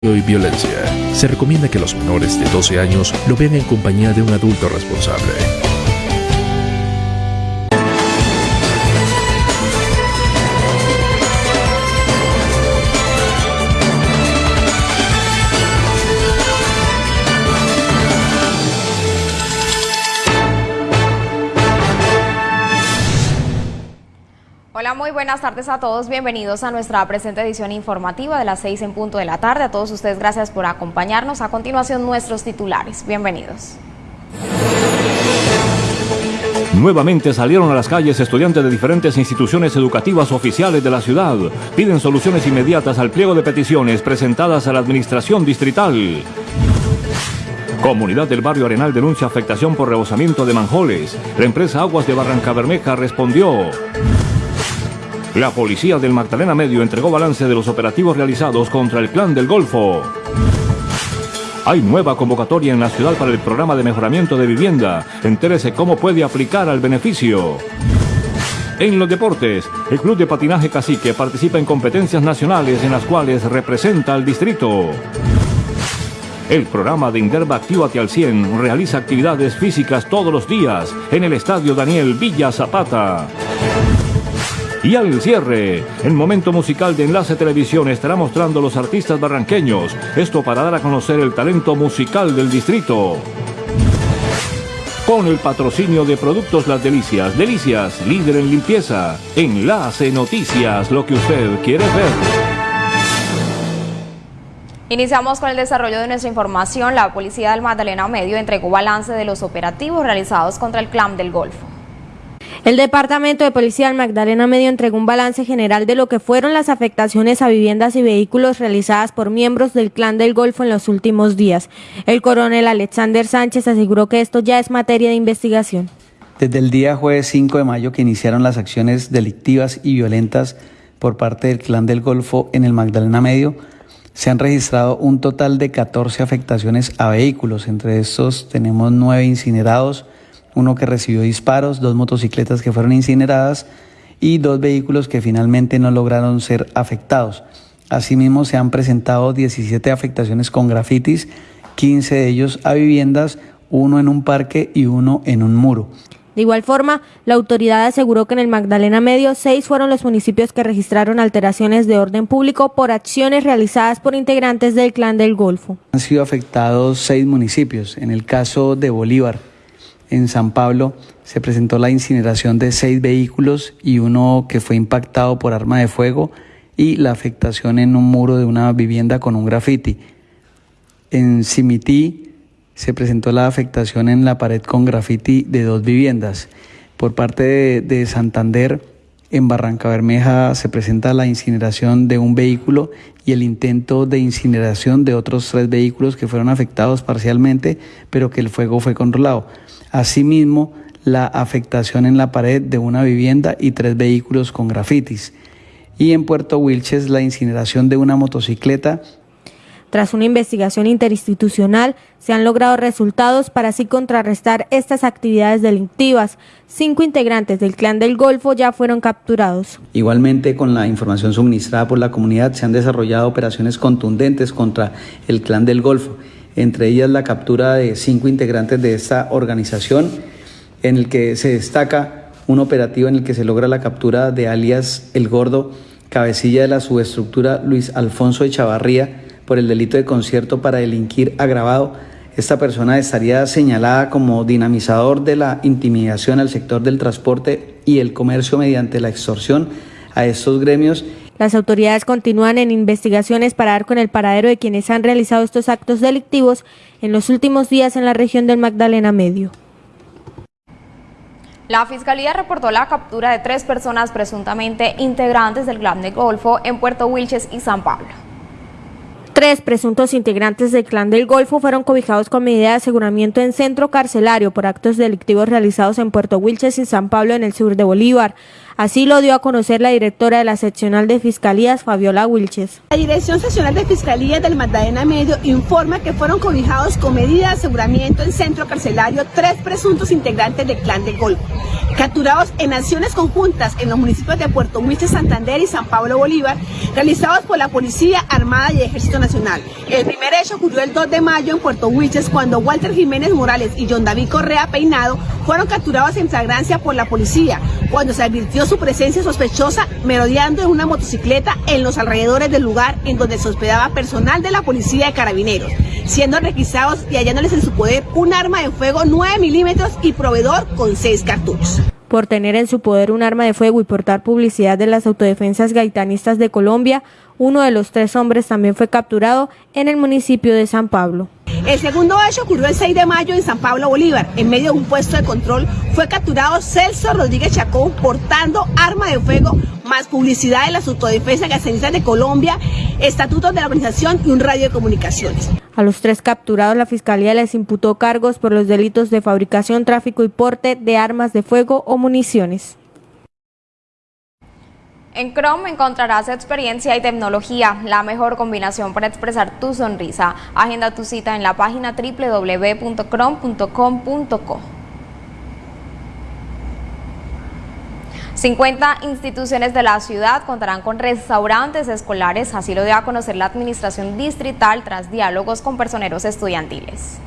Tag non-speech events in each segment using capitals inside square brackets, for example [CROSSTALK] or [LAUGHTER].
y violencia. Se recomienda que los menores de 12 años lo vean en compañía de un adulto responsable. Buenas tardes a todos. Bienvenidos a nuestra presente edición informativa de las 6 en punto de la tarde. A todos ustedes, gracias por acompañarnos. A continuación, nuestros titulares. Bienvenidos. Nuevamente salieron a las calles estudiantes de diferentes instituciones educativas oficiales de la ciudad. Piden soluciones inmediatas al pliego de peticiones presentadas a la administración distrital. Comunidad del barrio Arenal denuncia afectación por rebosamiento de manjoles. La empresa Aguas de Barranca Bermeja respondió. La policía del Magdalena Medio entregó balance de los operativos realizados contra el clan del Golfo. Hay nueva convocatoria en la ciudad para el programa de mejoramiento de vivienda. Entérese cómo puede aplicar al beneficio. En los deportes, el Club de Patinaje Cacique participa en competencias nacionales en las cuales representa al distrito. El programa de Inderva Actívate al 100 realiza actividades físicas todos los días en el Estadio Daniel Villa Zapata. Y al cierre, el momento musical de Enlace Televisión estará mostrando los artistas barranqueños, esto para dar a conocer el talento musical del distrito. Con el patrocinio de Productos Las Delicias, Delicias, líder en limpieza. Enlace Noticias, lo que usted quiere ver. Iniciamos con el desarrollo de nuestra información. La policía del Magdalena Medio entregó balance de los operativos realizados contra el clan del Golfo. El Departamento de Policía del Magdalena Medio entregó un balance general de lo que fueron las afectaciones a viviendas y vehículos realizadas por miembros del Clan del Golfo en los últimos días. El coronel Alexander Sánchez aseguró que esto ya es materia de investigación. Desde el día jueves 5 de mayo que iniciaron las acciones delictivas y violentas por parte del Clan del Golfo en el Magdalena Medio, se han registrado un total de 14 afectaciones a vehículos. Entre estos tenemos 9 incinerados, uno que recibió disparos, dos motocicletas que fueron incineradas y dos vehículos que finalmente no lograron ser afectados. Asimismo, se han presentado 17 afectaciones con grafitis, 15 de ellos a viviendas, uno en un parque y uno en un muro. De igual forma, la autoridad aseguró que en el Magdalena Medio seis fueron los municipios que registraron alteraciones de orden público por acciones realizadas por integrantes del Clan del Golfo. Han sido afectados seis municipios. En el caso de Bolívar, en San Pablo se presentó la incineración de seis vehículos y uno que fue impactado por arma de fuego y la afectación en un muro de una vivienda con un grafiti. En Simití se presentó la afectación en la pared con grafiti de dos viviendas. Por parte de, de Santander, en Barranca Bermeja se presenta la incineración de un vehículo y el intento de incineración de otros tres vehículos que fueron afectados parcialmente, pero que el fuego fue controlado. Asimismo, la afectación en la pared de una vivienda y tres vehículos con grafitis. Y en Puerto Wilches, la incineración de una motocicleta tras una investigación interinstitucional, se han logrado resultados para así contrarrestar estas actividades delictivas. Cinco integrantes del Clan del Golfo ya fueron capturados. Igualmente, con la información suministrada por la comunidad, se han desarrollado operaciones contundentes contra el Clan del Golfo entre ellas la captura de cinco integrantes de esta organización, en el que se destaca un operativo en el que se logra la captura de alias El Gordo, cabecilla de la subestructura Luis Alfonso Echavarría, por el delito de concierto para delinquir agravado. Esta persona estaría señalada como dinamizador de la intimidación al sector del transporte y el comercio mediante la extorsión a estos gremios las autoridades continúan en investigaciones para dar con el paradero de quienes han realizado estos actos delictivos en los últimos días en la región del Magdalena Medio. La Fiscalía reportó la captura de tres personas presuntamente integrantes del Clan de Golfo en Puerto Wilches y San Pablo. Tres presuntos integrantes del Clan del Golfo fueron cobijados con medida de aseguramiento en centro carcelario por actos delictivos realizados en Puerto Wilches y San Pablo en el sur de Bolívar. Así lo dio a conocer la directora de la seccional de Fiscalías, Fabiola Wilches. La Dirección Seccional de Fiscalía del Magdalena Medio informa que fueron cobijados con medida de aseguramiento en centro carcelario tres presuntos integrantes del Clan del Golfo, capturados en acciones conjuntas en los municipios de Puerto Wilches, Santander y San Pablo Bolívar, realizados por la Policía Armada y Ejército Nacional. El primer hecho ocurrió el 2 de mayo en Puerto Wilches cuando Walter Jiménez Morales y John David Correa Peinado fueron capturados en flagrancia por la policía cuando se advirtió su presencia sospechosa merodeando en una motocicleta en los alrededores del lugar en donde se hospedaba personal de la policía de carabineros, siendo requisados y hallándoles en su poder un arma de fuego 9 milímetros y proveedor con 6 cartuchos por tener en su poder un arma de fuego y portar publicidad de las autodefensas gaitanistas de Colombia, uno de los tres hombres también fue capturado en el municipio de San Pablo. El segundo hecho ocurrió el 6 de mayo en San Pablo Bolívar. En medio de un puesto de control fue capturado Celso Rodríguez Chacón portando arma de fuego más publicidad de las autodefensas gasenistas de Colombia, estatutos de la organización y un radio de comunicaciones. A los tres capturados la Fiscalía les imputó cargos por los delitos de fabricación, tráfico y porte de armas de fuego o municiones. En Chrome encontrarás experiencia y tecnología, la mejor combinación para expresar tu sonrisa. Agenda tu cita en la página www.chrome.com.co. 50 instituciones de la ciudad contarán con restaurantes escolares, así lo dio a conocer la administración distrital tras diálogos con personeros estudiantiles.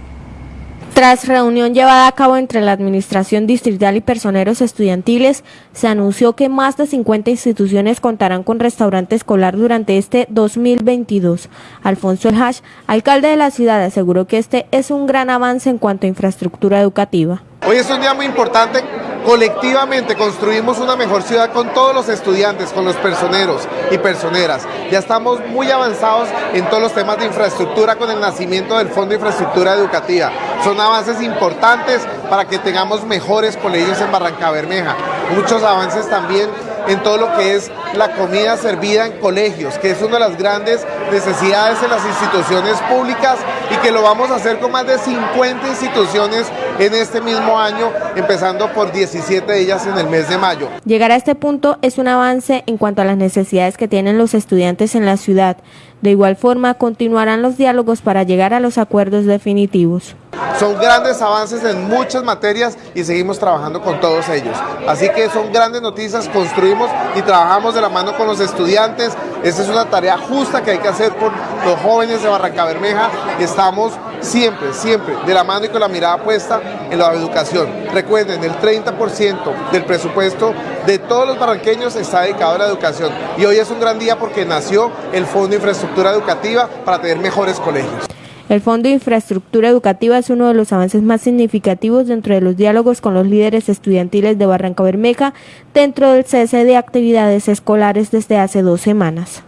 Tras reunión llevada a cabo entre la Administración Distrital y personeros estudiantiles, se anunció que más de 50 instituciones contarán con restaurante escolar durante este 2022. Alfonso El Hash, alcalde de la ciudad, aseguró que este es un gran avance en cuanto a infraestructura educativa. Hoy es un día muy importante colectivamente construimos una mejor ciudad con todos los estudiantes, con los personeros y personeras. Ya estamos muy avanzados en todos los temas de infraestructura con el nacimiento del Fondo de Infraestructura Educativa. Son avances importantes para que tengamos mejores colegios en Barranca Bermeja. Muchos avances también en todo lo que es la comida servida en colegios, que es una de las grandes necesidades en las instituciones públicas y que lo vamos a hacer con más de 50 instituciones en este mismo año, empezando por 17 de ellas en el mes de mayo. Llegar a este punto es un avance en cuanto a las necesidades que tienen los estudiantes en la ciudad. De igual forma, continuarán los diálogos para llegar a los acuerdos definitivos. Son grandes avances en muchas materias y seguimos trabajando con todos ellos. Así que son grandes noticias, construimos y trabajamos de la mano con los estudiantes. Esta es una tarea justa que hay que hacer por los jóvenes de Barranca Bermeja. Estamos siempre, siempre de la mano y con la mirada puesta en la educación. Recuerden, el 30% del presupuesto de todos los barranqueños está dedicado a la educación. Y hoy es un gran día porque nació el Fondo de Infraestructura Educativa para tener mejores colegios. El Fondo de Infraestructura Educativa es uno de los avances más significativos dentro de los diálogos con los líderes estudiantiles de Barranca Bermeja dentro del cese de actividades escolares desde hace dos semanas.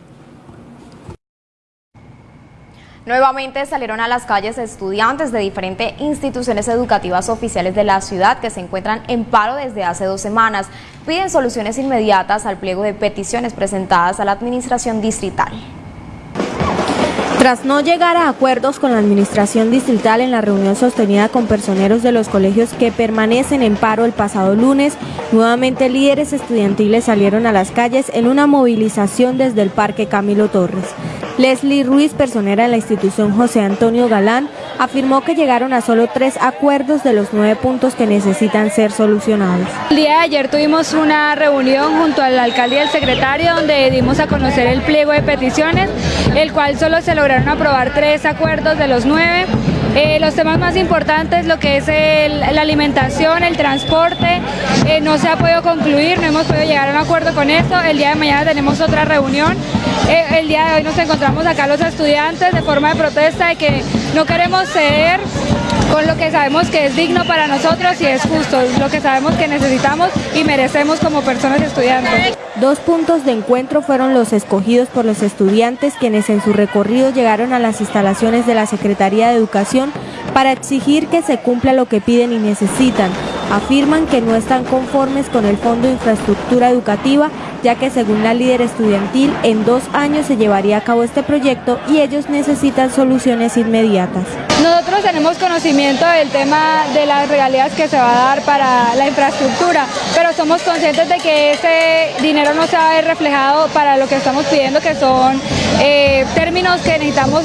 Nuevamente salieron a las calles estudiantes de diferentes instituciones educativas oficiales de la ciudad que se encuentran en paro desde hace dos semanas. Piden soluciones inmediatas al pliego de peticiones presentadas a la administración distrital. Tras no llegar a acuerdos con la administración distrital en la reunión sostenida con personeros de los colegios que permanecen en paro el pasado lunes, nuevamente líderes estudiantiles salieron a las calles en una movilización desde el Parque Camilo Torres. Leslie Ruiz, personera de la institución José Antonio Galán, afirmó que llegaron a solo tres acuerdos de los nueve puntos que necesitan ser solucionados. El día de ayer tuvimos una reunión junto al alcalde y al secretario donde dimos a conocer el pliego de peticiones, el cual solo se lograron aprobar tres acuerdos de los nueve. Eh, los temas más importantes, lo que es la alimentación, el transporte, eh, no se ha podido concluir, no hemos podido llegar a un acuerdo con eso. El día de mañana tenemos otra reunión. Eh, el día de hoy nos encontramos acá los estudiantes de forma de protesta de que no queremos ceder con lo que sabemos que es digno para nosotros y es justo, lo que sabemos que necesitamos y merecemos como personas estudiantes. Dos puntos de encuentro fueron los escogidos por los estudiantes quienes en su recorrido llegaron a las instalaciones de la Secretaría de Educación para exigir que se cumpla lo que piden y necesitan. Afirman que no están conformes con el Fondo de Infraestructura Educativa, ya que según la líder estudiantil, en dos años se llevaría a cabo este proyecto y ellos necesitan soluciones inmediatas. Nosotros tenemos conocimiento del tema de las regalías que se va a dar para la infraestructura, pero somos conscientes de que ese dinero no se va a ver reflejado para lo que estamos pidiendo, que son eh, términos que necesitamos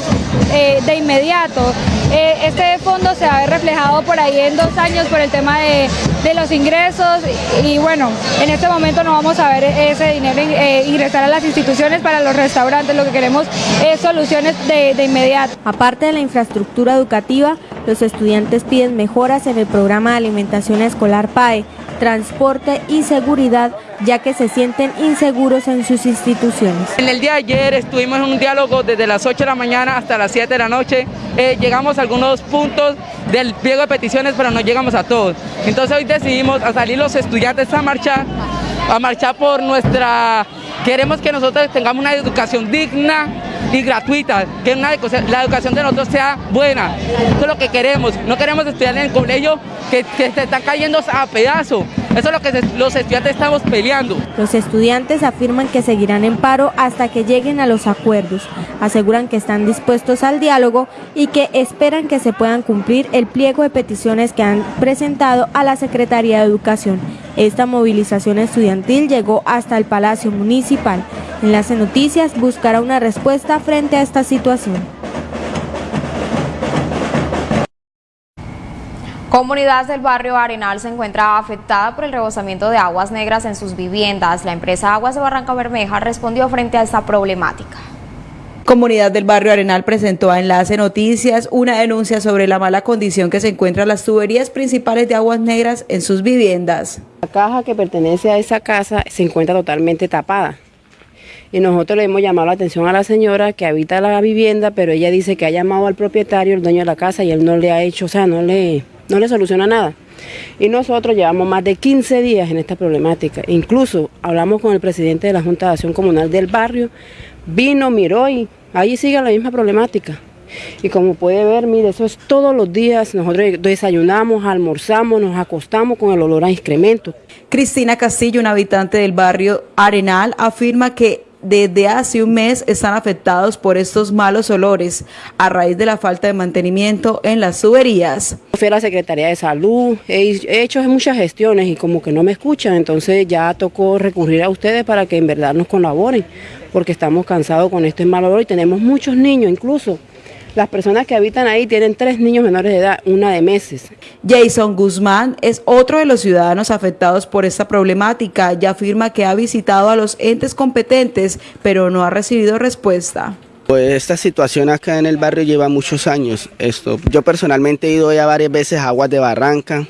eh, de inmediato. Eh, este fondo se va a ver reflejado por ahí en dos años por el tema de, los ingresos y, bueno, en este momento no vamos a ver ese dinero ingresar a las instituciones para los restaurantes, lo que queremos es soluciones de, de inmediato. Aparte de la infraestructura educativa, los estudiantes piden mejoras en el programa de alimentación escolar PAE, transporte y seguridad, ya que se sienten inseguros en sus instituciones. En el día de ayer estuvimos en un diálogo desde las 8 de la mañana hasta las 7 de la noche. Eh, llegamos a algunos puntos del pliego de peticiones, pero no llegamos a todos. Entonces hoy decidimos salir los estudiantes a marchar, a marchar por nuestra... Queremos que nosotros tengamos una educación digna, y gratuita, que una, la educación de nosotros sea buena. Eso es lo que queremos. No queremos estudiar en el colegio que, se están cayendo a pedazos. Eso es lo que los estudiantes estamos peleando. Los estudiantes afirman que seguirán en paro hasta que lleguen a los acuerdos. Aseguran que están dispuestos al diálogo y que esperan que se puedan cumplir el pliego de peticiones que han presentado a la Secretaría de Educación. Esta movilización estudiantil llegó hasta el Palacio Municipal. Enlace Noticias buscará una respuesta frente a esta situación. Comunidad del barrio Arenal se encuentra afectada por el rebosamiento de aguas negras en sus viviendas. La empresa Aguas de Barranca Bermeja respondió frente a esta problemática. Comunidad del barrio Arenal presentó a Enlace Noticias una denuncia sobre la mala condición que se encuentran las tuberías principales de aguas negras en sus viviendas. La caja que pertenece a esa casa se encuentra totalmente tapada y nosotros le hemos llamado la atención a la señora que habita la vivienda, pero ella dice que ha llamado al propietario, el dueño de la casa, y él no le ha hecho, o sea, no le, no le soluciona nada. Y nosotros llevamos más de 15 días en esta problemática. Incluso hablamos con el presidente de la Junta de Acción Comunal del barrio, vino, miró y ahí sigue la misma problemática. Y como puede ver, mire, eso es todos los días. Nosotros desayunamos, almorzamos, nos acostamos con el olor a excremento. Cristina Castillo, una habitante del barrio Arenal, afirma que desde hace un mes están afectados por estos malos olores a raíz de la falta de mantenimiento en las tuberías. Fui a la Secretaría de Salud, he hecho muchas gestiones y como que no me escuchan, entonces ya tocó recurrir a ustedes para que en verdad nos colaboren, porque estamos cansados con este mal olor y tenemos muchos niños incluso las personas que habitan ahí tienen tres niños menores de edad, una de meses. Jason Guzmán es otro de los ciudadanos afectados por esta problemática y afirma que ha visitado a los entes competentes, pero no ha recibido respuesta. Pues esta situación acá en el barrio lleva muchos años. Esto, yo personalmente he ido ya varias veces a Aguas de Barranca,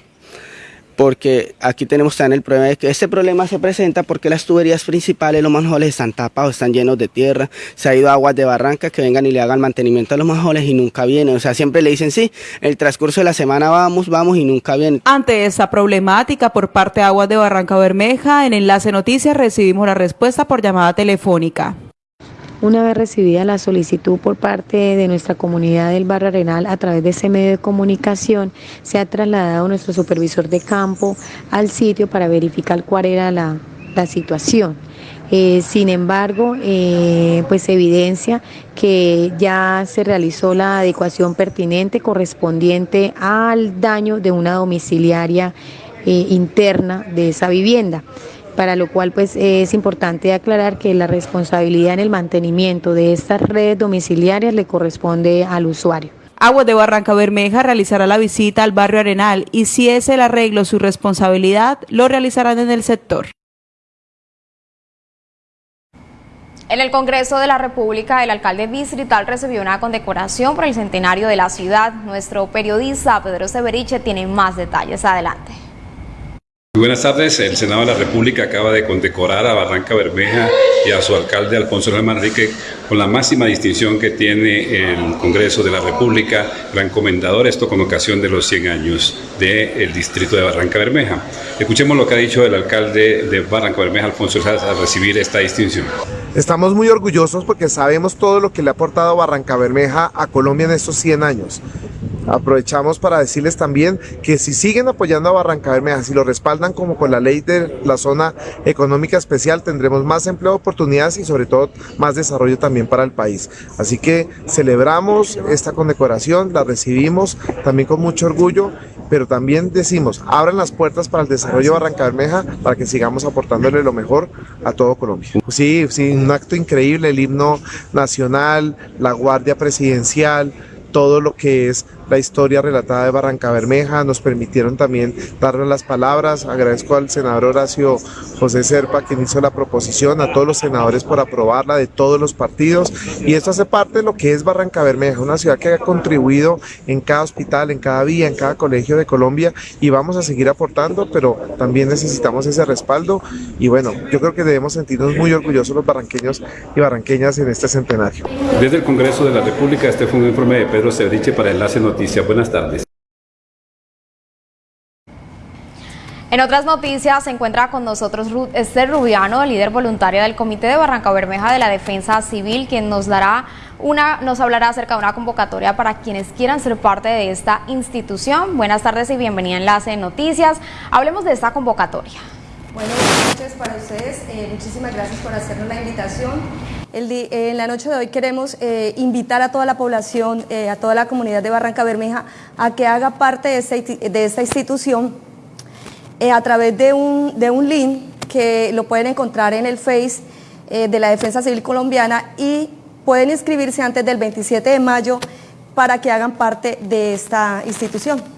porque aquí tenemos también el problema de que este problema se presenta porque las tuberías principales, los manjoles están tapados, están llenos de tierra, se ha ido aguas de barranca que vengan y le hagan mantenimiento a los manjoles y nunca vienen, o sea, siempre le dicen sí, el transcurso de la semana vamos, vamos y nunca vienen. Ante esta problemática por parte de Aguas de Barranca Bermeja, en Enlace Noticias recibimos la respuesta por llamada telefónica. Una vez recibida la solicitud por parte de nuestra comunidad del barrio Arenal a través de ese medio de comunicación, se ha trasladado nuestro supervisor de campo al sitio para verificar cuál era la, situación. Eh, sin embargo, eh, pues evidencia que ya se realizó la adecuación pertinente correspondiente al daño de una domiciliaria eh, interna de esa vivienda para lo cual pues es importante aclarar que la responsabilidad en el mantenimiento de estas redes domiciliarias le corresponde al usuario. Aguas de Barranca Bermeja realizará la visita al barrio Arenal y si es el arreglo su responsabilidad, lo realizarán en el sector. En el Congreso de la República, el alcalde distrital recibió una condecoración por el centenario de la ciudad. Nuestro periodista Pedro Severiche tiene más detalles. Adelante buenas tardes. El Senado de la República acaba de condecorar a Barranca Bermeja y a su alcalde Alfonso Hernández Manrique con la máxima distinción que tiene el Congreso de la República, gran comendador, esto con ocasión de los 100 años del distrito de Barranca Bermeja. Escuchemos lo que ha dicho el alcalde de Barranca Bermeja, Alfonso Hernández, al recibir esta distinción. Estamos muy orgullosos porque sabemos todo lo que le ha aportado Barranca Bermeja a Colombia en estos 100 años Aprovechamos para decirles también que si siguen apoyando a Barranca Bermeja, si lo respaldan como con la ley de la zona económica especial, tendremos más empleo, oportunidades y sobre todo más desarrollo también para el país. Así que celebramos esta condecoración, la recibimos también con mucho orgullo, pero también decimos, abran las puertas para el desarrollo de Barranca Bermeja para que sigamos aportándole lo mejor a todo Colombia. Sí, sí, un acto increíble, el himno nacional, la guardia presidencial, todo lo que es la historia relatada de Barranca Bermeja, nos permitieron también darle las palabras, agradezco al senador Horacio José Serpa quien hizo la proposición, a todos los senadores por aprobarla de todos los partidos. Y esto hace parte de lo que es Barranca Bermeja, una ciudad que ha contribuido en cada hospital, en cada vía, en cada colegio de Colombia. Y vamos a seguir aportando, pero también necesitamos ese respaldo. Y bueno, yo creo que debemos sentirnos muy orgullosos los barranqueños y barranqueñas en este centenario. Desde el Congreso de la República, este fue un informe de Pedro Cebriche para Enlace Noticias. Buenas tardes. En otras noticias se encuentra con nosotros Esther Rubiano, líder voluntaria del Comité de Barranca Bermeja de la Defensa Civil, quien nos dará una, nos hablará acerca de una convocatoria para quienes quieran ser parte de esta institución. Buenas tardes y bienvenida a Enlace de Noticias. Hablemos de esta convocatoria. Bueno, buenas noches para ustedes. Eh, muchísimas gracias por hacernos la invitación. en la noche de hoy queremos eh, invitar a toda la población, eh, a toda la comunidad de Barranca Bermeja, a que haga parte de esta, de esta institución a través de un, de un link que lo pueden encontrar en el Face de la Defensa Civil Colombiana y pueden inscribirse antes del 27 de mayo para que hagan parte de esta institución.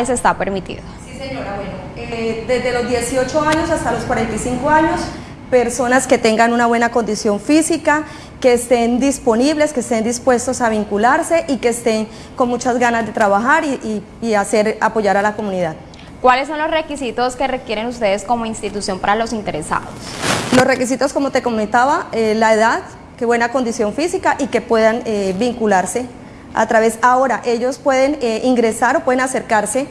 Está permitido. Sí, señora, bueno, eh, desde los 18 años hasta los 45 años, personas que tengan una buena condición física, que estén disponibles, que estén dispuestos a vincularse y que estén con muchas ganas de trabajar y, hacer, apoyar a la comunidad. ¿Cuáles son los requisitos que requieren ustedes como institución para los interesados? Los requisitos, como te comentaba, eh, la edad, que buena condición física y que puedan eh, vincularse a través, ahora ellos pueden eh, ingresar o pueden acercarse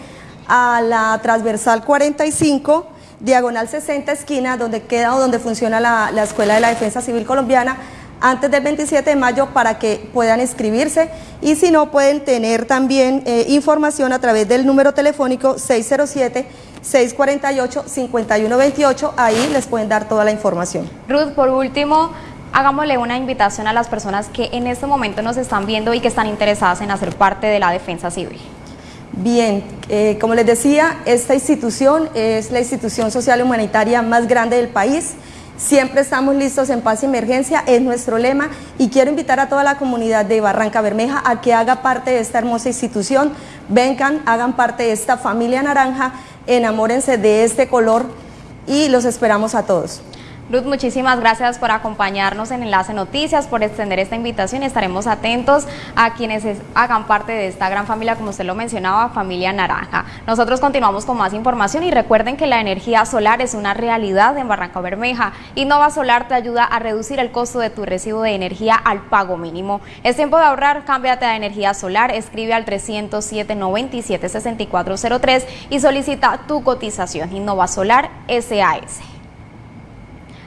a la transversal 45, diagonal 60 esquina, donde queda o donde funciona la, Escuela de la Defensa Civil Colombiana, antes del 27 de mayo para que puedan inscribirse y si no pueden tener también eh, información a través del número telefónico 607 648-5128, ahí les pueden dar toda la información. Ruth, por último, hagámosle una invitación a las personas que en este momento nos están viendo y que están interesadas en hacer parte de la defensa civil. Bien, eh, como les decía, esta institución es la institución social y humanitaria más grande del país. Siempre estamos listos en paz y emergencia, es nuestro lema y quiero invitar a toda la comunidad de Barranca Bermeja a que haga parte de esta hermosa institución, vengan, hagan parte de esta familia naranja, enamórense de este color y los esperamos a todos. Ruth, muchísimas gracias por acompañarnos en Enlace Noticias, por extender esta invitación y estaremos atentos a quienes hagan parte de esta gran familia, como usted lo mencionaba, Familia Naranja. Nosotros continuamos con más información y recuerden que la energía solar es una realidad en Barranca Bermeja. Innova Solar te ayuda a reducir el costo de tu recibo de energía al pago mínimo. Es tiempo de ahorrar, cámbiate a energía solar, escribe al 307 97 6403 y solicita tu cotización. Innova Solar SAS.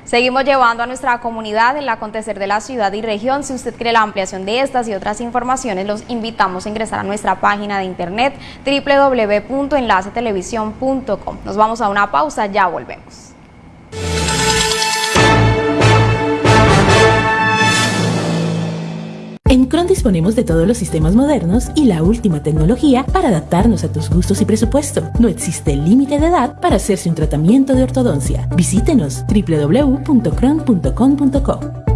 Seguimos llevando a nuestra comunidad el acontecer de la ciudad y región. Si usted quiere la ampliación de estas y otras informaciones, los invitamos a ingresar a nuestra página de internet www.enlacetelevisión.com. Nos vamos a una pausa, ya volvemos. Cron disponemos de todos los sistemas modernos y la última tecnología para adaptarnos a tus gustos y presupuesto. No existe límite de edad para hacerse un tratamiento de ortodoncia. Visítenos www.cron.com.co.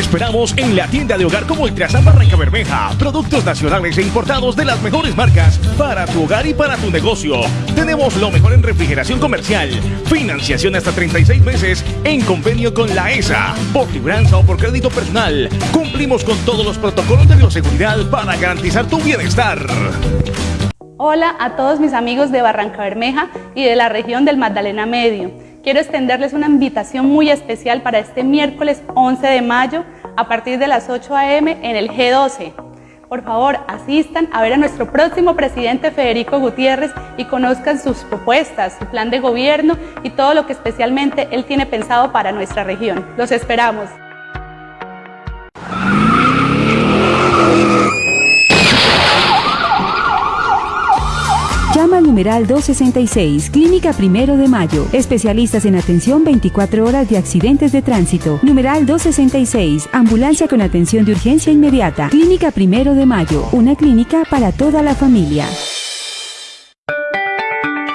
Esperamos en la tienda de hogar como Ultrasan Barranca Bermeja. Productos nacionales e importados de las mejores marcas para tu hogar y para tu negocio. Tenemos lo mejor en refrigeración comercial, financiación hasta 36 meses en convenio con la ESA, por libranza o por crédito personal. Cumplimos con todos los protocolos de bioseguridad para garantizar tu bienestar. Hola a todos mis amigos de Barranca Bermeja y de la región del Magdalena Medio quiero extenderles una invitación muy especial para este miércoles 11 de mayo a partir de las 8 a.m. en el G12. Por favor, asistan a ver a nuestro próximo presidente Federico Gutiérrez y conozcan sus propuestas, su plan de gobierno y todo lo que especialmente él tiene pensado para nuestra región. Los esperamos. Numeral 266, Clínica Primero de Mayo. Especialistas en atención 24 horas de accidentes de tránsito. Numeral 266, Ambulancia con atención de urgencia inmediata. Clínica Primero de Mayo, una clínica para toda la familia.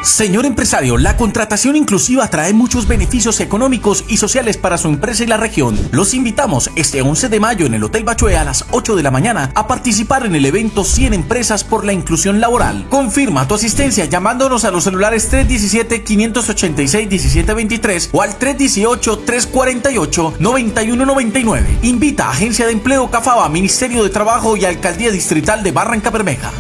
Señor empresario, la contratación inclusiva trae muchos beneficios económicos y sociales para su empresa y la región. Los invitamos este 11 de mayo en el Hotel Bachué a las 8 de la mañana a participar en el evento 100 Empresas por la Inclusión Laboral. Confirma tu asistencia llamándonos a los celulares 317-586-1723 o al 318-348-9199. Invita a Agencia de Empleo Cafaba, Ministerio de Trabajo y Alcaldía Distrital de Barranca Bermeja.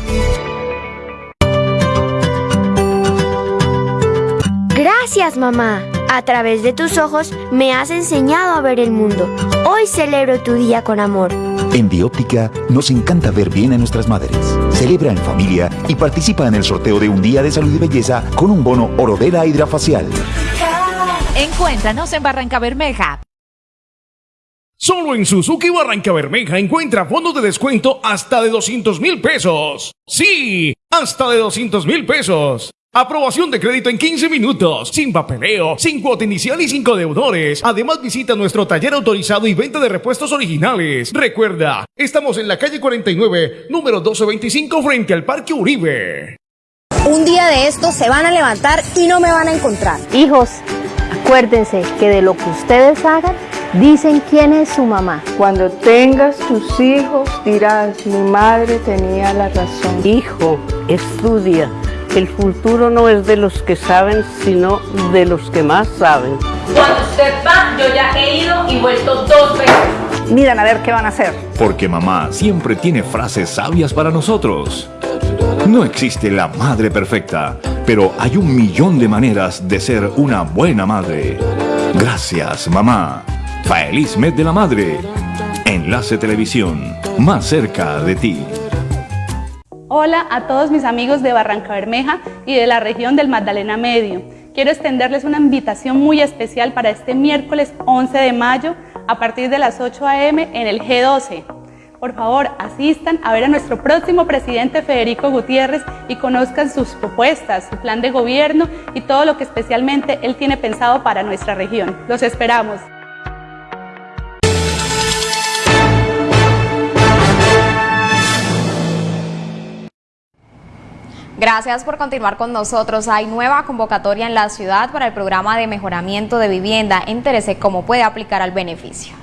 Gracias, mamá. A través de tus ojos me has enseñado a ver el mundo. Hoy celebro tu día con amor. En Bióptica nos encanta ver bien a nuestras madres. Celebra en familia y participa en el sorteo de un día de salud y belleza con un bono Orodela Hidrafacial. Encuéntranos en Barranca Bermeja. Solo en Suzuki Barranca Bermeja encuentra fondos de descuento hasta de 200 mil pesos. Sí, hasta de 200 mil pesos. Aprobación de crédito en 15 minutos, sin papeleo, sin cuota inicial y sin deudores. Además visita nuestro taller autorizado y venta de repuestos originales. Recuerda, estamos en la calle 49, número 1225 frente al Parque Uribe. Un día de estos se van a levantar y no me van a encontrar. Hijos, acuérdense que de lo que ustedes hagan, dicen quién es su mamá. Cuando tengas tus hijos dirás, mi madre tenía la razón. Hijo, estudia el futuro no es de los que saben, sino de los que más saben. Cuando usted va, yo ya he ido y vuelto dos veces. Miren a ver qué van a hacer. Porque mamá siempre tiene frases sabias para nosotros. No existe la madre perfecta, pero hay un millón de maneras de ser una buena madre. Gracias, mamá. Feliz mes de la madre. Enlace Televisión, más cerca de ti. Hola a todos mis amigos de Barranca Bermeja y de la región del Magdalena Medio. Quiero extenderles una invitación muy especial para este miércoles 11 de mayo a partir de las 8 a.m. en el G12. Por favor, asistan a ver a nuestro próximo presidente Federico Gutiérrez y conozcan sus propuestas, su plan de gobierno y todo lo que especialmente él tiene pensado para nuestra región. Los esperamos. Gracias por continuar con nosotros. Hay nueva convocatoria en la ciudad para el programa de mejoramiento de vivienda. Entérese cómo puede aplicar al beneficio.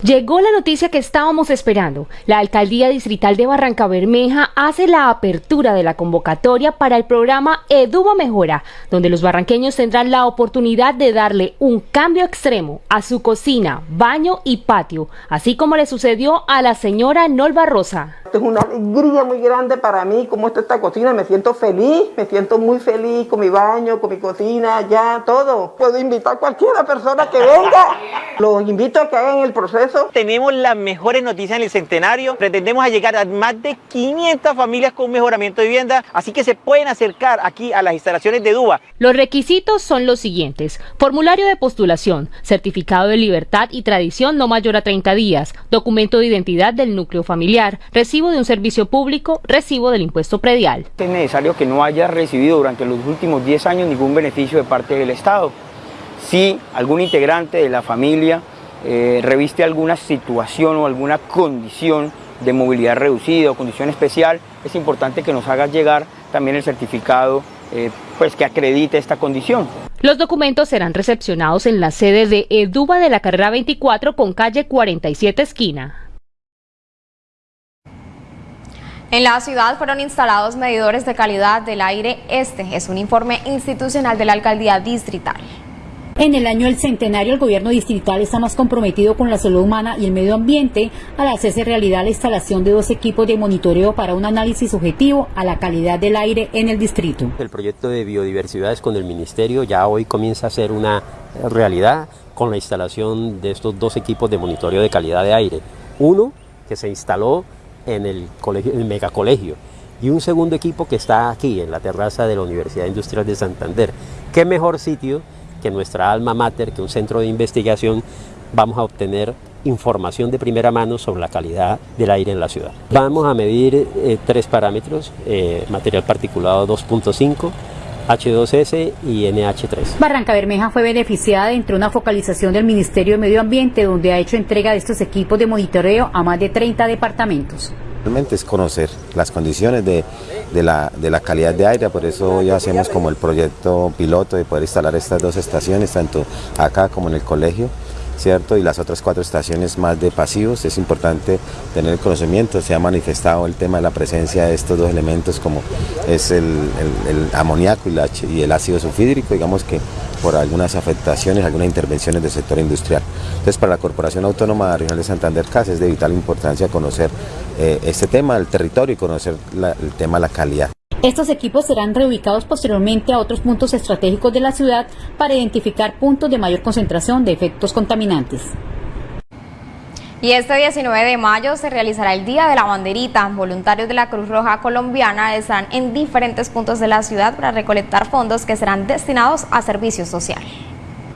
Llegó la noticia que estábamos esperando. La Alcaldía Distrital de Barranca Bermeja hace la apertura de la convocatoria para el programa Eduba Mejora, donde los barranqueños tendrán la oportunidad de darle un cambio extremo a su cocina, baño y patio, así como le sucedió a la señora Nolva Rosa. Es una alegría muy grande para mí cómo está esta cocina. Me siento feliz, me siento muy feliz con mi baño, con mi cocina, ya todo. Puedo invitar a cualquier persona que venga. [LAUGHS] Los invito a que hagan el proceso. Tenemos las mejores noticias en el centenario. Pretendemos llegar a más de 500 familias con mejoramiento de vivienda, así que se pueden acercar aquí a las instalaciones de DUBA. Los requisitos son los siguientes. Formulario de postulación, certificado de libertad y tradición no mayor a 30 días, documento de identidad del núcleo familiar, recibo de un servicio público, recibo del impuesto predial. Es necesario que no haya recibido durante los últimos 10 años ningún beneficio de parte del Estado. Si algún integrante de la familia eh, reviste alguna situación o alguna condición de movilidad reducida o condición especial, es importante que nos haga llegar también el certificado eh, pues que acredite esta condición. Los documentos serán recepcionados en la sede de Eduba de la carrera 24 con calle 47 esquina. En la ciudad fueron instalados medidores de calidad del aire. Este es un informe institucional de la alcaldía distrital. En el año del centenario, el gobierno distrital está más comprometido con la salud humana y el medio ambiente al hacerse realidad la instalación de dos equipos de monitoreo para un análisis objetivo a la calidad del aire en el distrito. El proyecto de biodiversidades con el ministerio ya hoy comienza a ser una realidad con la instalación de estos dos equipos de monitoreo de calidad de aire. Uno que se instaló en el, colegio, el megacolegio y un segundo equipo que está aquí en la terraza de la Universidad Industrial de Santander. ¿Qué mejor sitio que nuestra alma mater, que un centro de investigación, vamos a obtener información de primera mano sobre la calidad del aire en la ciudad. Vamos a medir eh, tres parámetros, eh, material particulado 2.5, H2S y NH3. Barranca Bermeja fue beneficiada entre una focalización del Ministerio de Medio Ambiente, donde ha hecho entrega de estos equipos de monitoreo a más de 30 departamentos. Realmente es conocer las condiciones de, la, de, la, calidad de aire, por eso ya hacemos como el proyecto piloto de poder instalar estas dos estaciones, tanto acá como en el colegio. ¿Cierto? Y las otras cuatro estaciones más de pasivos, es importante tener el conocimiento, se ha manifestado el tema de la presencia de estos dos elementos como es el, amoníaco y, el ácido sulfídrico, digamos que por algunas afectaciones, algunas intervenciones del sector industrial. Entonces para la Corporación Autónoma Regional de Santander CAS es de vital importancia conocer eh, este tema del territorio y conocer el tema de la calidad. Estos equipos serán reubicados posteriormente a otros puntos estratégicos de la ciudad para identificar puntos de mayor concentración de efectos contaminantes. Y este 19 de mayo se realizará el Día de la Banderita. Voluntarios de la Cruz Roja Colombiana estarán en diferentes puntos de la ciudad para recolectar fondos que serán destinados a servicios sociales.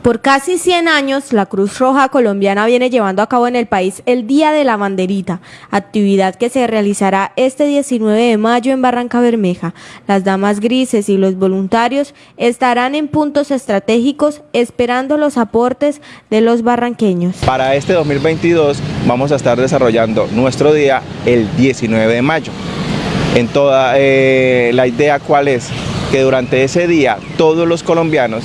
Por casi 100 años, la Cruz Roja Colombiana viene llevando a cabo en el país el Día de la Banderita, actividad que se realizará este 19 de mayo en Barranca Bermeja. Las damas grises y los voluntarios estarán en puntos estratégicos esperando los aportes de los barranqueños. Para este 2022 vamos a estar desarrollando nuestro día el 19 de mayo. En toda eh, la idea cuál es que durante ese día todos los colombianos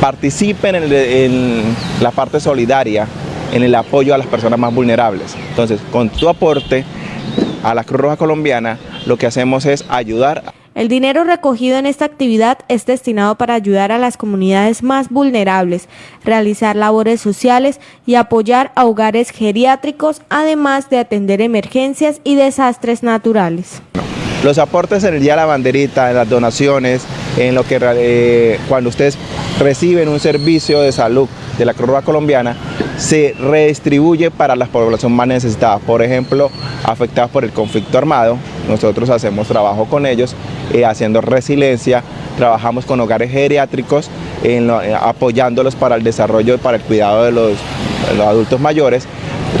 participen en, la parte solidaria, en el apoyo a las personas más vulnerables. Entonces, con tu aporte a la Cruz Roja Colombiana, lo que hacemos es ayudar. El dinero recogido en esta actividad es destinado para ayudar a las comunidades más vulnerables, realizar labores sociales y apoyar a hogares geriátricos, además de atender emergencias y desastres naturales. Los aportes en el Día de la Banderita, en las donaciones, en lo que eh, cuando ustedes reciben un servicio de salud de la Cruz Roja Colombiana, se redistribuye para la población más necesitada. Por ejemplo, afectadas por el conflicto armado, nosotros hacemos trabajo con ellos, eh, haciendo resiliencia, trabajamos con hogares geriátricos, eh, apoyándolos para el desarrollo, para el cuidado de los, de los adultos mayores.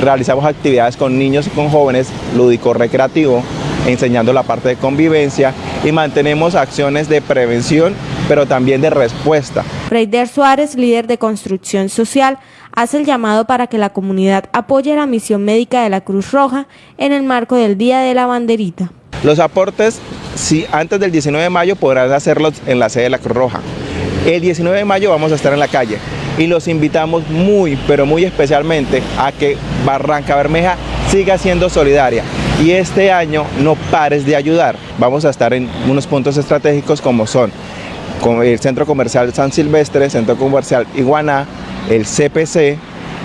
Realizamos actividades con niños y con jóvenes, lúdico-recreativo, enseñando la parte de convivencia y mantenemos acciones de prevención, pero también de respuesta. Reider Suárez, líder de construcción social, hace el llamado para que la comunidad apoye la misión médica de la Cruz Roja en el marco del Día de la Banderita. Los aportes, si antes del 19 de mayo podrán hacerlos en la sede de la Cruz Roja. El 19 de mayo vamos a estar en la calle y los invitamos muy, pero muy especialmente a que Barranca Bermeja siga siendo solidaria y este año no pares de ayudar. Vamos a estar en unos puntos estratégicos como son el Centro Comercial San Silvestre, Centro Comercial Iguaná, el CPC,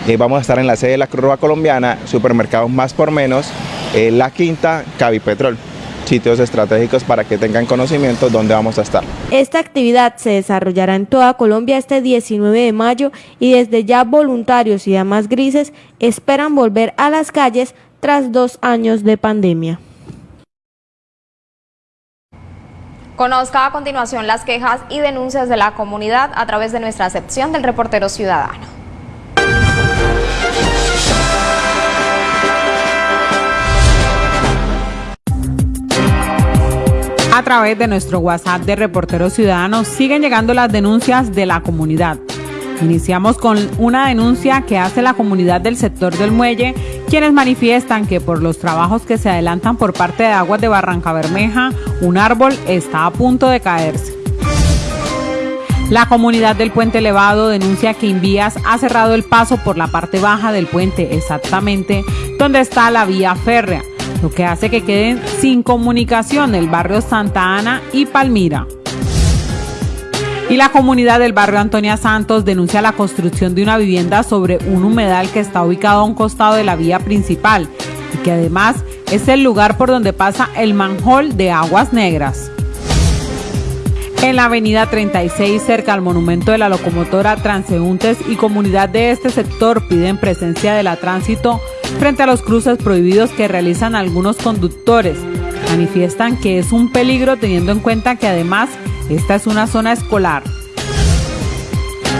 y vamos a estar en la sede de la Cruz Roja Colombiana, supermercados más por menos, eh, La Quinta, Cavipetrol sitios estratégicos para que tengan conocimiento dónde vamos a estar. Esta actividad se desarrollará en toda Colombia este 19 de mayo y desde ya voluntarios y damas grises esperan volver a las calles tras dos años de pandemia. Conozca a continuación las quejas y denuncias de la comunidad a través de nuestra sección del reportero ciudadano. A través de nuestro WhatsApp de Reporteros Ciudadanos siguen llegando las denuncias de la comunidad. Iniciamos con una denuncia que hace la comunidad del sector del muelle, quienes manifiestan que por los trabajos que se adelantan por parte de Aguas de Barranca Bermeja, un árbol está a punto de caerse. La comunidad del puente elevado denuncia que Invías ha cerrado el paso por la parte baja del puente, exactamente donde está la vía férrea, lo que hace que queden sin comunicación el barrio Santa Ana y Palmira. Y la comunidad del barrio Antonia Santos denuncia la construcción de una vivienda sobre un humedal que está ubicado a un costado de la vía principal y que además es el lugar por donde pasa el manjol de aguas negras. En la avenida 36, cerca al monumento de la locomotora, transeúntes y comunidad de este sector piden presencia de la tránsito frente a los cruces prohibidos que realizan algunos conductores. Manifiestan que es un peligro teniendo en cuenta que además esta es una zona escolar.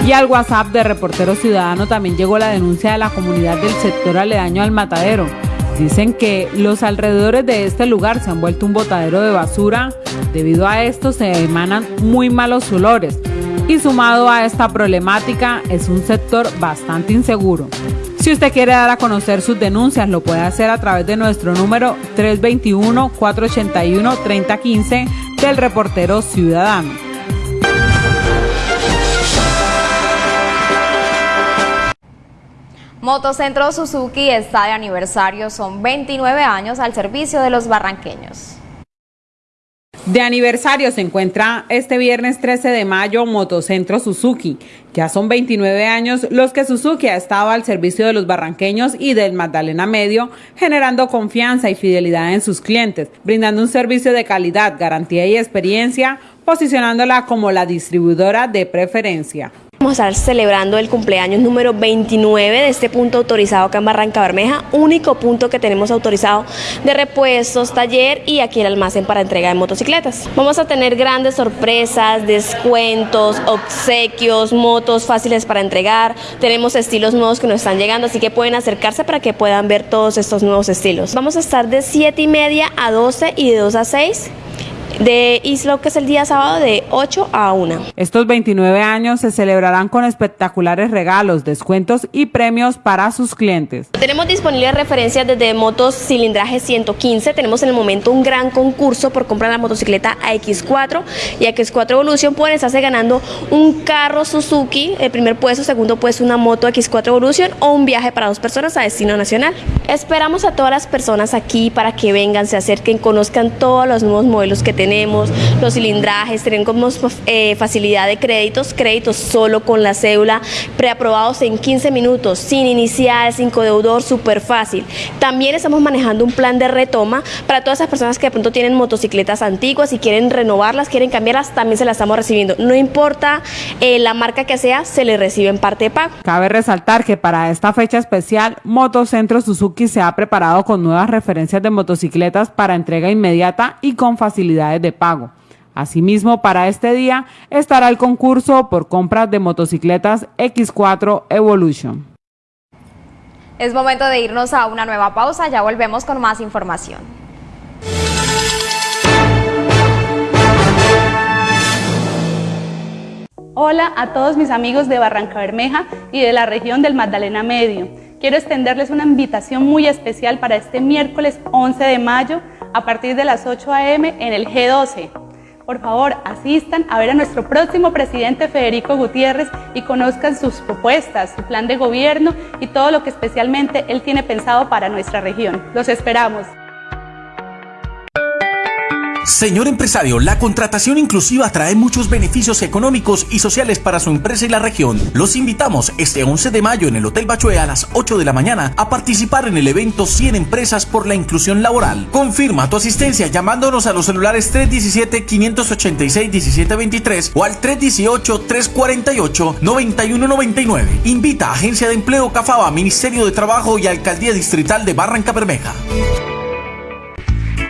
Y al WhatsApp de Reportero Ciudadano también llegó la denuncia de la comunidad del sector aledaño al matadero. Dicen que los alrededores de este lugar se han vuelto un botadero de basura. Debido a esto se emanan muy malos olores. Y sumado a esta problemática es un sector bastante inseguro. Si usted quiere dar a conocer sus denuncias, lo puede hacer a través de nuestro número 321-481-3015 del reportero ciudadano. Motocentro Suzuki está de aniversario, son 29 años al servicio de los barranqueños. De aniversario se encuentra este viernes 13 de mayo Motocentro Suzuki. Ya son 29 años los que Suzuki ha estado al servicio de los barranqueños y del Magdalena Medio, generando confianza y fidelidad en sus clientes, brindando un servicio de calidad, garantía y experiencia, posicionándola como la distribuidora de preferencia. Vamos a estar celebrando el cumpleaños número 29 de este punto autorizado acá en Barranca Bermeja, único punto que tenemos autorizado de repuestos, taller y aquí el almacén para entrega de motocicletas. Vamos a tener grandes sorpresas, descuentos, obsequios, motos fáciles para entregar. Tenemos estilos nuevos que nos están llegando, así que pueden acercarse para que puedan ver todos estos nuevos estilos. Vamos a estar de 7 y media a 12 y de 2 a 6 de Islo, que es el día sábado de 8 a 1. Estos 29 años se celebrarán con espectaculares regalos, descuentos y premios para sus clientes. Tenemos disponibles referencias desde motos cilindraje 115. Tenemos en el momento un gran concurso por comprar la motocicleta AX4 y AX4 Evolution. Pueden estarse ganando un carro Suzuki, el primer puesto, segundo puesto una moto X4 Evolution o un viaje para dos personas a destino nacional. Esperamos a todas las personas aquí para que vengan, se acerquen, conozcan todos los nuevos modelos que tenemos tenemos los cilindrajes, tenemos eh, facilidad de créditos, créditos solo con la cédula, preaprobados en 15 minutos, sin inicial, sin codeudor, súper fácil. También estamos manejando un plan de retoma para todas esas personas que de pronto tienen motocicletas antiguas y quieren renovarlas, quieren cambiarlas, también se las estamos recibiendo. No importa eh, la marca que sea, se le recibe en parte de pago. Cabe resaltar que para esta fecha especial, Motocentro Suzuki se ha preparado con nuevas referencias de motocicletas para entrega inmediata y con de pago. Asimismo, para este día estará el concurso por compras de motocicletas X4 Evolution. Es momento de irnos a una nueva pausa, ya volvemos con más información. Hola a todos mis amigos de Barranca Bermeja y de la región del Magdalena Medio. Quiero extenderles una invitación muy especial para este miércoles 11 de mayo a partir de las 8 a.m. en el G12. Por favor, asistan a ver a nuestro próximo presidente Federico Gutiérrez y conozcan sus propuestas, su plan de gobierno y todo lo que especialmente él tiene pensado para nuestra región. Los esperamos. Señor empresario, la contratación inclusiva trae muchos beneficios económicos y sociales para su empresa y la región. Los invitamos este 11 de mayo en el Hotel Bachué a las 8 de la mañana a participar en el evento 100 empresas por la inclusión laboral. Confirma tu asistencia llamándonos a los celulares 317-586-1723 o al 318-348-9199. Invita a Agencia de Empleo Cafaba, Ministerio de Trabajo y Alcaldía Distrital de Barranca Bermeja.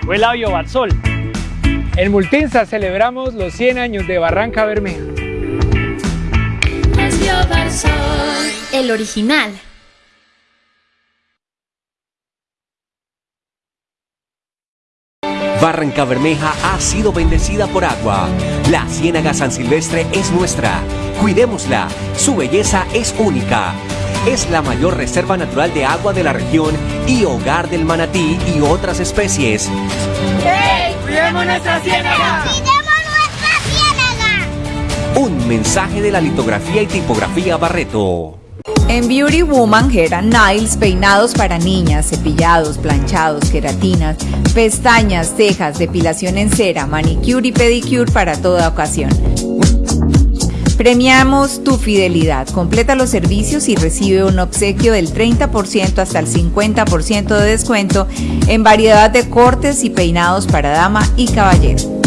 Fue Labio Barzol en Multinsa celebramos los 100 años de Barranca Bermeja. El original. Barranca Bermeja ha sido bendecida por agua. La Ciénaga San Silvestre es nuestra. Cuidémosla. Su belleza es única. Es la mayor reserva natural de agua de la región y hogar del manatí y otras especies. ¡Cuidemos nuestra ciénaga! nuestra ciénaga! Un mensaje de la litografía y tipografía Barreto. En Beauty Woman Hair and Nails, peinados para niñas, cepillados, planchados, queratinas, pestañas, cejas, depilación en cera, manicure y pedicure para toda ocasión. Premiamos tu fidelidad. Completa los servicios y recibe un obsequio del 30% hasta el 50% de descuento en variedad de cortes y peinados para dama y caballero.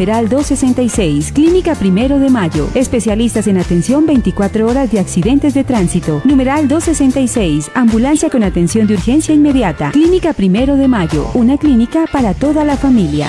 Numeral 266, Clínica Primero de Mayo. Especialistas en atención 24 horas de accidentes de tránsito. Numeral 266, Ambulancia con atención de urgencia inmediata. Clínica Primero de Mayo, una clínica para toda la familia.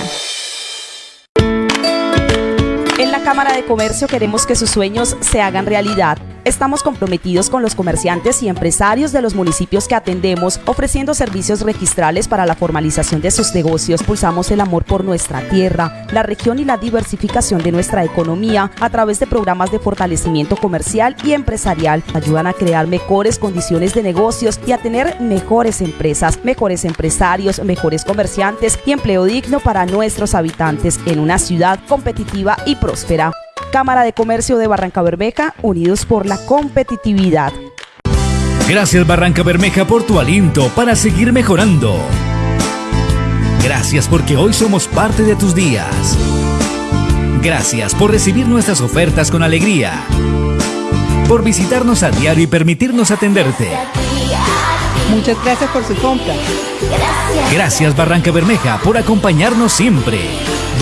En la Cámara de Comercio queremos que sus sueños se hagan realidad. Estamos comprometidos con los comerciantes y empresarios de los municipios que atendemos, ofreciendo servicios registrales para la formalización de sus negocios. Pulsamos el amor por nuestra tierra, la región y la diversificación de nuestra economía a través de programas de fortalecimiento comercial y empresarial. Ayudan a crear mejores condiciones de negocios y a tener mejores empresas, mejores empresarios, mejores comerciantes y empleo digno para nuestros habitantes en una ciudad competitiva y próspera. Cámara de Comercio de Barranca Bermeja, unidos por la competitividad. Gracias Barranca Bermeja por tu aliento para seguir mejorando. Gracias porque hoy somos parte de tus días. Gracias por recibir nuestras ofertas con alegría. Por visitarnos a diario y permitirnos atenderte. Muchas gracias por su compra. Gracias Barranca Bermeja por acompañarnos siempre.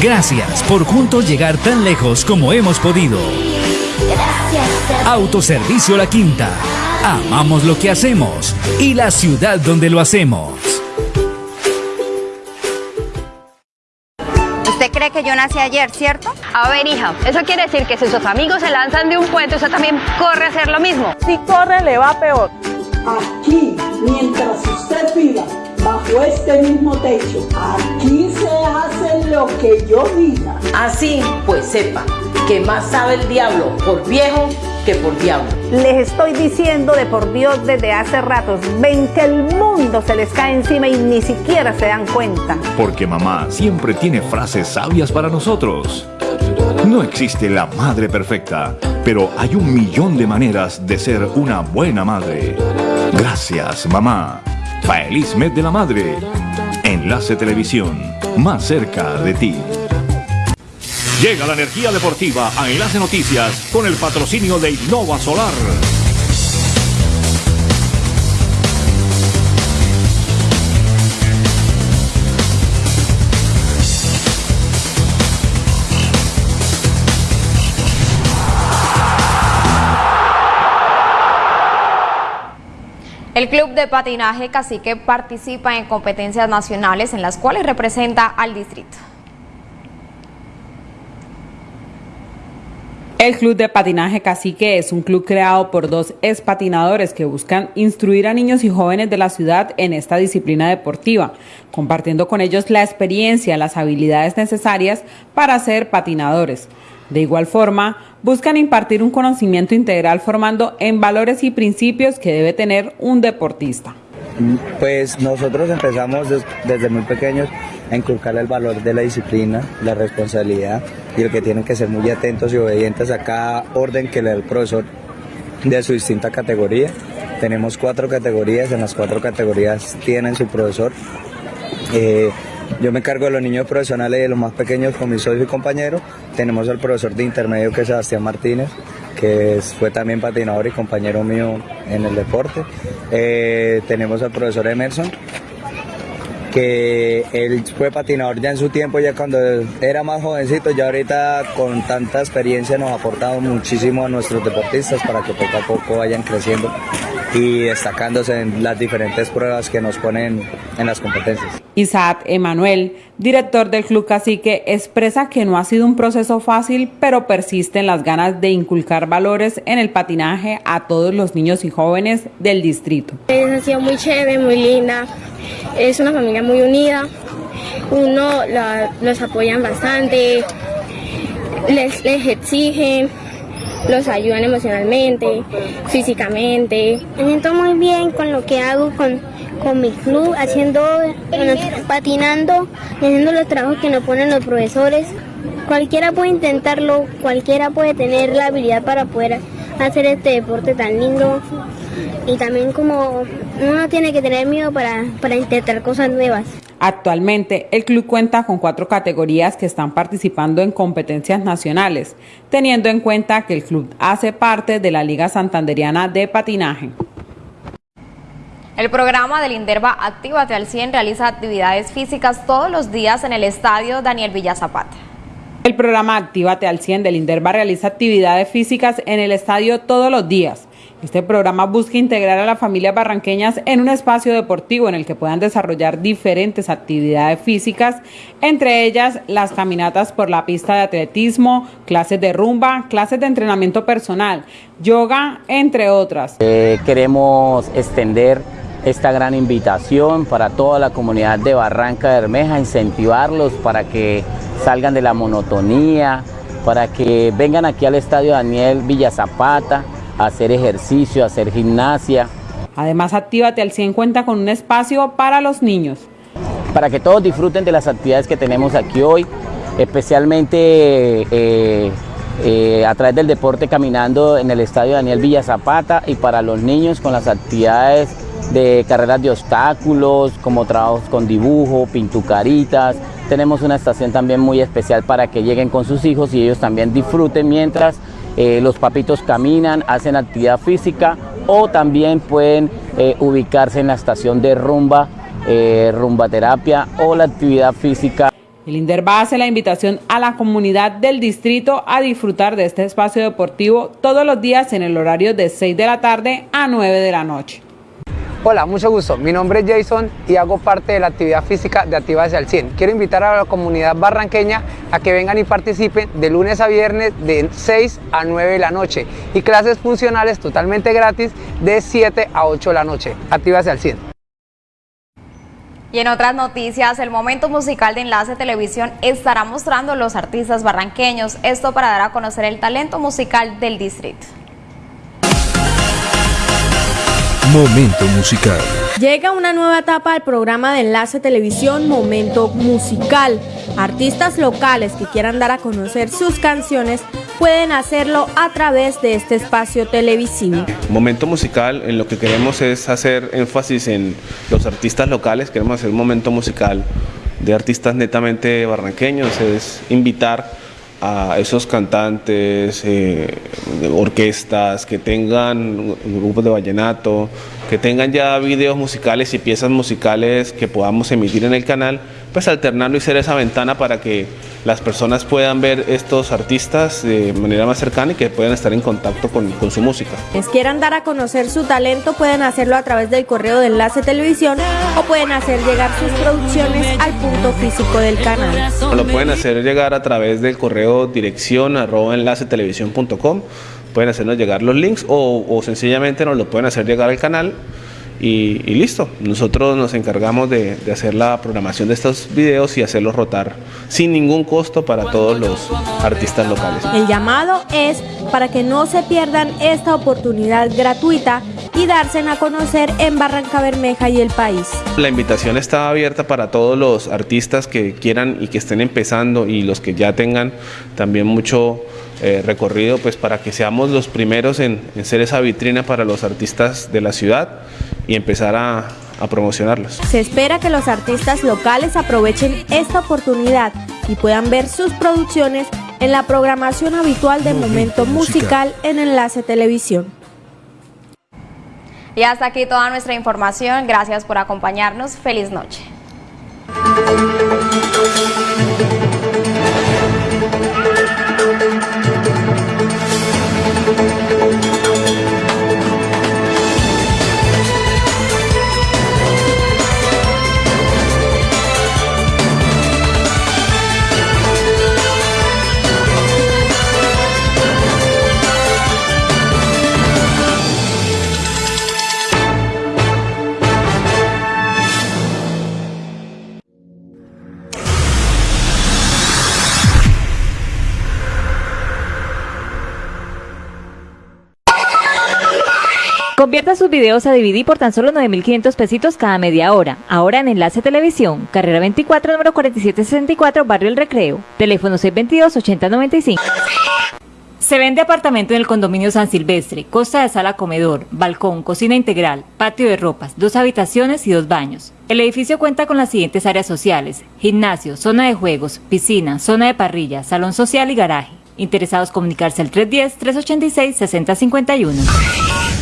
Gracias por juntos llegar tan lejos como hemos podido. Autoservicio La Quinta. Amamos lo que hacemos y la ciudad donde lo hacemos. ¿Usted cree que yo nací ayer, cierto? A ver, hija, eso quiere decir que si sus amigos se lanzan de un puente, usted también corre a hacer lo mismo. Si corre, le va peor. Aquí, mientras usted viva bajo este mismo techo, aquí se hace lo que yo diga. Así, pues sepa que más sabe el diablo por viejo que por diablo. Les estoy diciendo de por Dios desde hace ratos, ven que el mundo se les cae encima y ni siquiera se dan cuenta. Porque mamá siempre tiene frases sabias para nosotros. No existe la madre perfecta, pero hay un millón de maneras de ser una buena madre. Gracias, mamá. Feliz mes de la madre. Enlace Televisión, más cerca de ti. Llega la energía deportiva a Enlace Noticias con el patrocinio de Innova Solar. El Club de Patinaje Cacique participa en competencias nacionales en las cuales representa al distrito. El Club de Patinaje Cacique es un club creado por dos expatinadores que buscan instruir a niños y jóvenes de la ciudad en esta disciplina deportiva, compartiendo con ellos la experiencia, las habilidades necesarias para ser patinadores. De igual forma, buscan impartir un conocimiento integral formando en valores y principios que debe tener un deportista. Pues nosotros empezamos desde muy pequeños a inculcar el valor de la disciplina, la responsabilidad y el que tienen que ser muy atentos y obedientes a cada orden que le da el profesor de su distinta categoría. Tenemos cuatro categorías, en las cuatro categorías tienen su profesor. Eh, yo me encargo de los niños profesionales y de los más pequeños con mi socio y compañero. Tenemos al profesor de intermedio que es Sebastián Martínez, que fue también patinador y compañero mío en el deporte. Eh, tenemos al profesor Emerson, que él fue patinador ya en su tiempo, ya cuando era más jovencito, ya ahorita con tanta experiencia nos ha aportado muchísimo a nuestros deportistas para que poco a poco vayan creciendo y destacándose en las diferentes pruebas que nos ponen en las competencias. Isaac Emanuel, director del Club Cacique, expresa que no ha sido un proceso fácil, pero persisten las ganas de inculcar valores en el patinaje a todos los niños y jóvenes del distrito. Ha sido muy chévere, muy linda, es una familia muy unida, uno los apoyan bastante, les, les exigen los ayudan emocionalmente, físicamente. Me siento muy bien con lo que hago con, con mi club, haciendo, patinando, haciendo los trabajos que nos ponen los profesores. Cualquiera puede intentarlo, cualquiera puede tener la habilidad para poder hacer este deporte tan lindo y también como uno tiene que tener miedo para, para intentar cosas nuevas. Actualmente, el club cuenta con cuatro categorías que están participando en competencias nacionales, teniendo en cuenta que el club hace parte de la Liga Santanderiana de Patinaje. El programa del Inderva Actívate al 100 realiza actividades físicas todos los días en el estadio Daniel Villa Zapata. El programa Actívate al 100 del INDERBA realiza actividades físicas en el estadio todos los días. Este programa busca integrar a las familias barranqueñas en un espacio deportivo en el que puedan desarrollar diferentes actividades físicas, entre ellas las caminatas por la pista de atletismo, clases de rumba, clases de entrenamiento personal, yoga, entre otras. Eh, queremos extender esta gran invitación para toda la comunidad de Barranca Bermeja, incentivarlos para que salgan de la monotonía, para que vengan aquí al Estadio Daniel Villazapata a hacer ejercicio, hacer gimnasia. Además, Actívate al 100 cuenta con un espacio para los niños. Para que todos disfruten de las actividades que tenemos aquí hoy, especialmente eh, eh, a través del deporte caminando en el Estadio Daniel Villazapata y para los niños con las actividades de carreras de obstáculos, como trabajos con dibujo, pintucaritas. Tenemos una estación también muy especial para que lleguen con sus hijos y ellos también disfruten mientras eh, los papitos caminan, hacen actividad física o también pueden eh, ubicarse en la estación de rumba, eh, rumba terapia o la actividad física. El INDERBA hace la invitación a la comunidad del distrito a disfrutar de este espacio deportivo todos los días en el horario de 6 de la tarde a 9 de la noche. Hola, mucho gusto. Mi nombre es Jason y hago parte de la actividad física de Activa al 100. Quiero invitar a la comunidad barranqueña a que vengan y participen de lunes a viernes de 6 a 9 de la noche y clases funcionales totalmente gratis de 7 a 8 de la noche. Activa al 100. Y en otras noticias, el momento musical de Enlace Televisión estará mostrando los artistas barranqueños, esto para dar a conocer el talento musical del distrito. Momento musical. Llega una nueva etapa al programa de Enlace Televisión Momento Musical. Artistas locales que quieran dar a conocer sus canciones pueden hacerlo a través de este espacio televisivo. Momento musical, en lo que queremos es hacer énfasis en los artistas locales, queremos hacer un momento musical de artistas netamente barranqueños, es invitar a esos cantantes, eh, orquestas que tengan grupos de vallenato, que tengan ya videos musicales y piezas musicales que podamos emitir en el canal, pues alternarlo y ser esa ventana para que las personas puedan ver estos artistas de manera más cercana y que puedan estar en contacto con, su música. Quienes quieran dar a conocer su talento pueden hacerlo a través del correo de Enlace Televisión o pueden hacer llegar sus producciones al punto físico del canal. Lo pueden hacer llegar a través del correo dirección arroba enlacetelevisión.com pueden hacernos llegar los links o, o sencillamente nos lo pueden hacer llegar al canal y, listo. Nosotros nos encargamos de, hacer la programación de estos videos y hacerlos rotar sin ningún costo para todos los artistas locales. El llamado es para que no se pierdan esta oportunidad gratuita y darse a conocer en Barranca Bermeja y el país. La invitación está abierta para todos los artistas que quieran y que estén empezando y los que ya tengan también mucho eh, recorrido pues para que seamos los primeros en, ser esa vitrina para los artistas de la ciudad y empezar a, a promocionarlos. Se espera que los artistas locales aprovechen esta oportunidad y puedan ver sus producciones en la programación habitual de Momento, musical en Enlace Televisión. Y hasta aquí toda nuestra información. Gracias por acompañarnos. Feliz noche. Videos a DVD por tan solo 9.500 pesitos cada media hora. Ahora en Enlace Televisión, carrera 24, número 4764, Barrio El Recreo. Teléfono 622-8095. Se vende apartamento en el condominio San Silvestre, costa de sala comedor, balcón, cocina integral, patio de ropas, dos habitaciones y dos baños. El edificio cuenta con las siguientes áreas sociales, gimnasio, zona de juegos, piscina, zona de parrilla, salón social y garaje. Interesados comunicarse al 310-386-6051.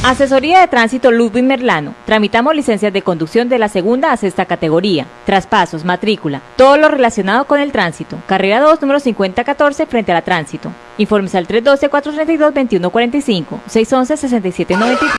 Asesoría de Tránsito Ludwig Merlano. Tramitamos licencias de conducción de la segunda a sexta categoría. Traspasos, matrícula, todo lo relacionado con el tránsito. Carrera 2, número 5014, frente a la tránsito. Informes al 312-432-2145, 611-6793.